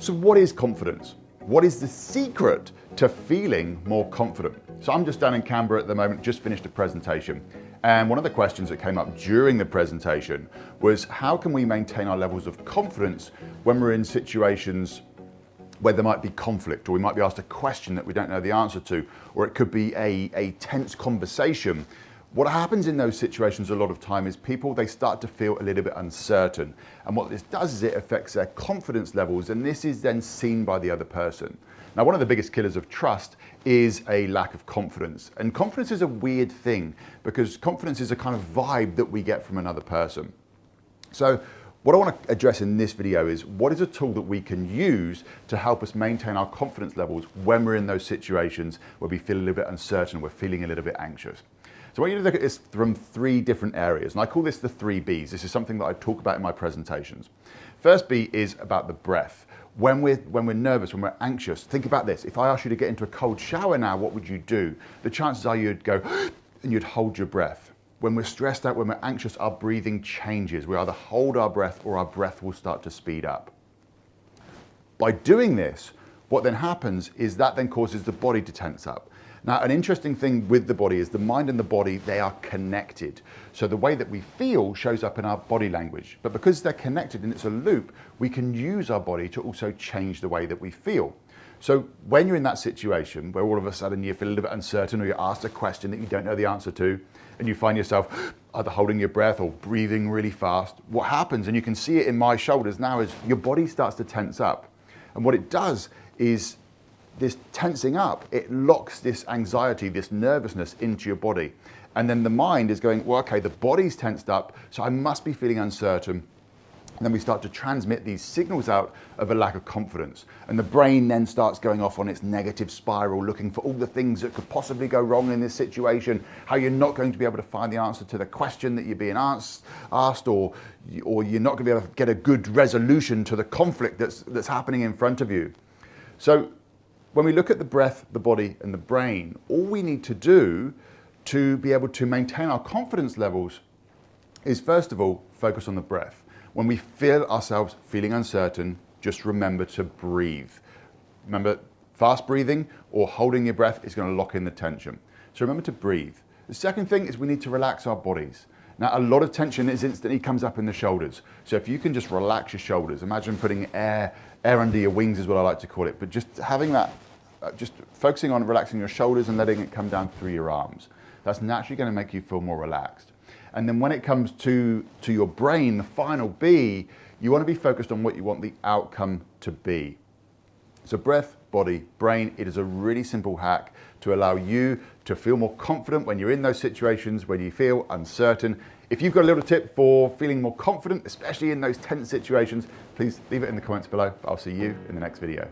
So what is confidence? What is the secret to feeling more confident? So I'm just down in Canberra at the moment, just finished a presentation. And one of the questions that came up during the presentation was how can we maintain our levels of confidence when we're in situations where there might be conflict or we might be asked a question that we don't know the answer to, or it could be a, a tense conversation. What happens in those situations a lot of time is people, they start to feel a little bit uncertain. And what this does is it affects their confidence levels and this is then seen by the other person. Now, one of the biggest killers of trust is a lack of confidence. And confidence is a weird thing because confidence is a kind of vibe that we get from another person. So what I want to address in this video is what is a tool that we can use to help us maintain our confidence levels when we're in those situations where we feel a little bit uncertain, we're feeling a little bit anxious. So I want you to look at this from three different areas, and I call this the three Bs. This is something that I talk about in my presentations. First B is about the breath. When we're, when we're nervous, when we're anxious, think about this. If I asked you to get into a cold shower now, what would you do? The chances are you'd go and you'd hold your breath. When we're stressed out, when we're anxious, our breathing changes. We either hold our breath or our breath will start to speed up. By doing this, what then happens is that then causes the body to tense up. Now, an interesting thing with the body is the mind and the body, they are connected. So the way that we feel shows up in our body language. But because they're connected and it's a loop, we can use our body to also change the way that we feel. So when you're in that situation where all of a sudden you feel a little bit uncertain or you're asked a question that you don't know the answer to, and you find yourself either holding your breath or breathing really fast, what happens, and you can see it in my shoulders now, is your body starts to tense up. And what it does is this tensing up, it locks this anxiety, this nervousness into your body. And then the mind is going, well, okay, the body's tensed up, so I must be feeling uncertain. And then we start to transmit these signals out of a lack of confidence. And the brain then starts going off on its negative spiral, looking for all the things that could possibly go wrong in this situation, how you're not going to be able to find the answer to the question that you're being asked, asked or, or you're not going to be able to get a good resolution to the conflict that's, that's happening in front of you. So when we look at the breath, the body and the brain, all we need to do to be able to maintain our confidence levels is first of all, focus on the breath. When we feel ourselves feeling uncertain, just remember to breathe. Remember, fast breathing or holding your breath is going to lock in the tension. So remember to breathe. The second thing is we need to relax our bodies. Now, a lot of tension is instantly comes up in the shoulders. So if you can just relax your shoulders, imagine putting air, air under your wings is what I like to call it, but just having that, uh, just focusing on relaxing your shoulders and letting it come down through your arms. That's naturally going to make you feel more relaxed. And then when it comes to, to your brain, the final B, you want to be focused on what you want the outcome to be. So breath, body, brain, it is a really simple hack to allow you to feel more confident when you're in those situations when you feel uncertain. If you've got a little tip for feeling more confident, especially in those tense situations, please leave it in the comments below. I'll see you in the next video.